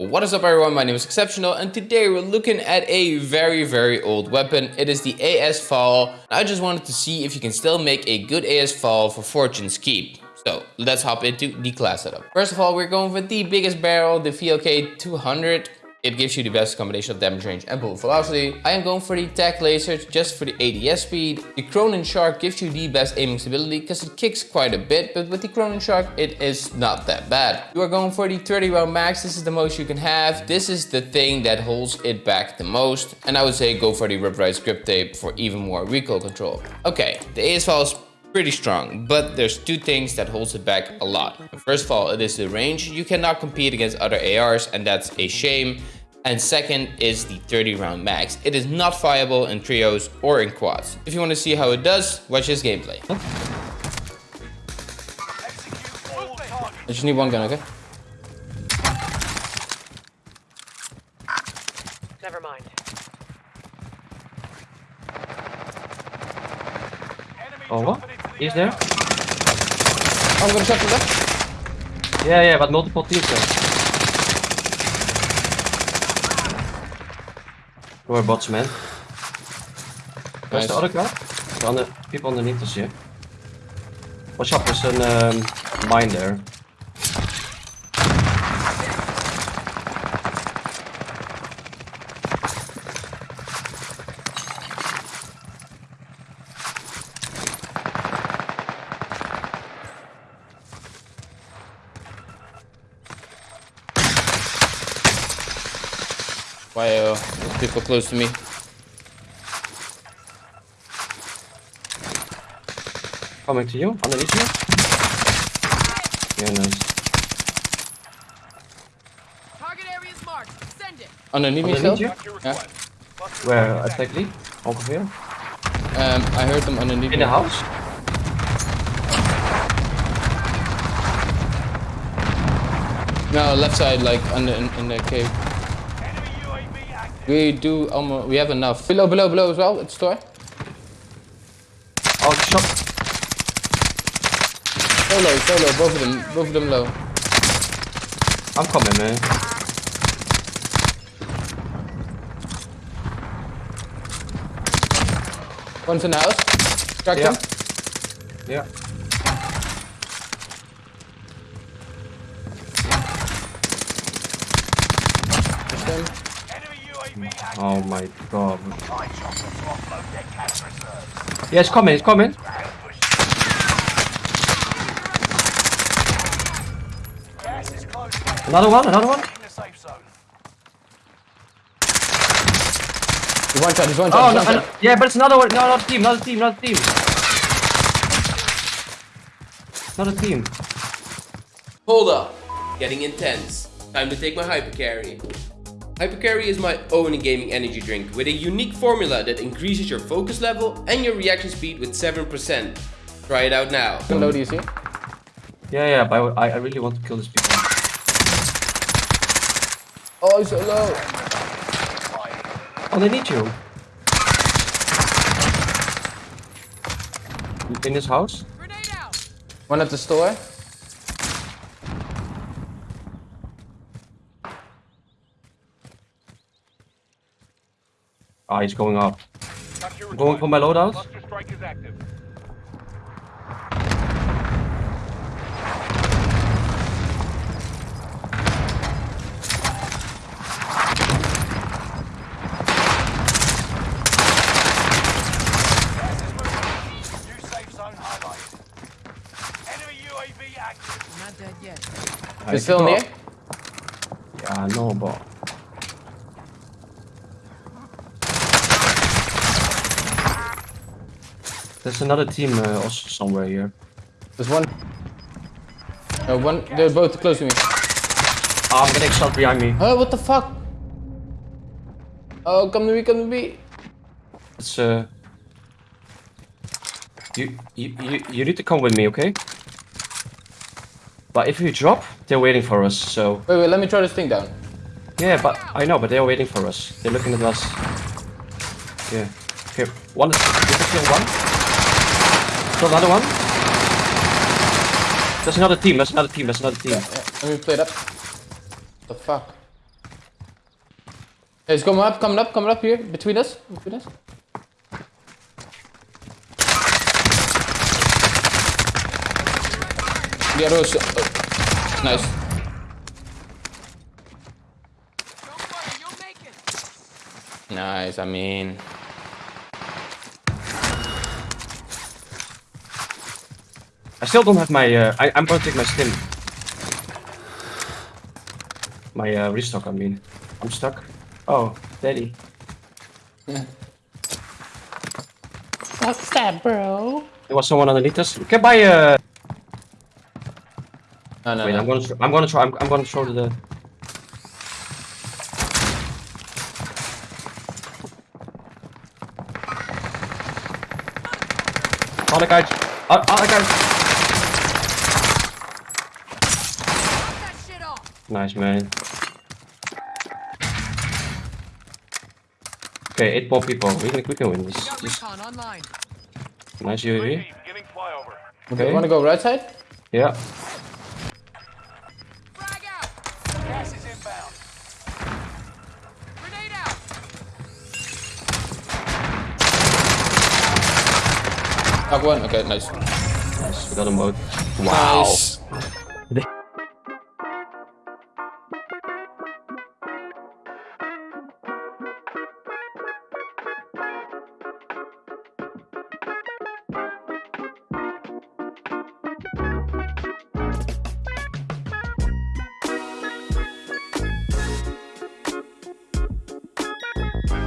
What is up everyone, my name is Exceptional and today we're looking at a very very old weapon. It is the AS VAL. I just wanted to see if you can still make a good AS VAL for Fortune's Keep. So let's hop into the class setup. First of all, we're going with the biggest barrel, the VLK 200. It gives you the best combination of damage range and bullet velocity. I am going for the tac laser just for the ADS speed. The Cronin Shark gives you the best aiming stability because it kicks quite a bit, but with the Cronin Shark, it is not that bad. You are going for the 30 round max. This is the most you can have. This is the thing that holds it back the most. And I would say go for the rubberized grip tape for even more recoil control. Okay, the AS is pretty strong, but there's two things that holds it back a lot. First of all, it is the range. You cannot compete against other ARs and that's a shame. And second is the 30 round max. It is not viable in trios or in quads. If you want to see how it does, watch this gameplay. I just need one gun, okay? Never mind. Oh, what? He's there? Oh, shot from left. Yeah, yeah, but multiple teams there. More bots, man. Where's Nice. the other guy? The under, people underneath us here. Watch out, there's an um, mine there. Why uh, people close to me? Coming to you, underneath you. Yeah, nice. Target area is marked. Send it. Underneath me Underneath still? you? Yeah. Where? exactly? Over here? Um, I heard them underneath In me. the house? No, left side, like under in, in the cave. We do almost. We have enough. Below, below, below as well. It's store. Oh, shot. Solo, solo. Both of them. Both of them low. I'm coming, man. One's in the house. Track Yeah. them. Yeah. Oh my god. Yeah, it's coming, it's coming. Another one, another one. He's one shot. He's one shot. Oh, he's no, shot. yeah, but it's another one. No, another team, another team, another team. Another team. Hold up, getting intense. Time to take my Hyper Carry. Hyper Carry is my own gaming energy drink with a unique formula that increases your focus level and your reaction speed with 7%. Try it out now. How low do you see? Yeah, yeah, but I, I really want to kill these people. Oh, he's so low. Oh, they need you. In this house? One at the store. Ah, he's going up. Going for my loadout? I'm not dead yet. He's still near. Yeah, no, but there's another team uh, also somewhere here. There's one. No, one. They're both close to me. Ah, I'm getting shot behind me. Oh, what the fuck? Oh, come to me, come to me. It's uh, you you you you need to come with me, okay? But if you drop, they're waiting for us. So Wait, wait, let me try this thing down. yeah, but I know, but they're waiting for us. They're looking at us. Yeah. Okay, one is you can kill one. Still another one. There's another team. There's another team. There's another team. Yeah, let me play up. The fuck? It's coming up, coming up, coming up here, between us, between us. The other was, oh, nice. Nice, I mean. I still don't have my. Uh, I, I'm gonna take my stim. My uh, restock, I mean. I'm stuck. Oh, daddy. What's that, bro? There was someone underneath us. We can buy. Uh, No, no, wait, no. I'm gonna. I'm gonna try. I'm, I'm gonna throw the. Other guy. Uh, other guy. Knock that shit off. Nice man. Okay, eight more people. We can we can win this. We this nice UAV. Giving flyover. Okay. Wanna go right side? Yeah. Frag out. Gas is inbound. Grenade out. Knock one. Okay, nice. Nice. We got them both. Wow. Nice.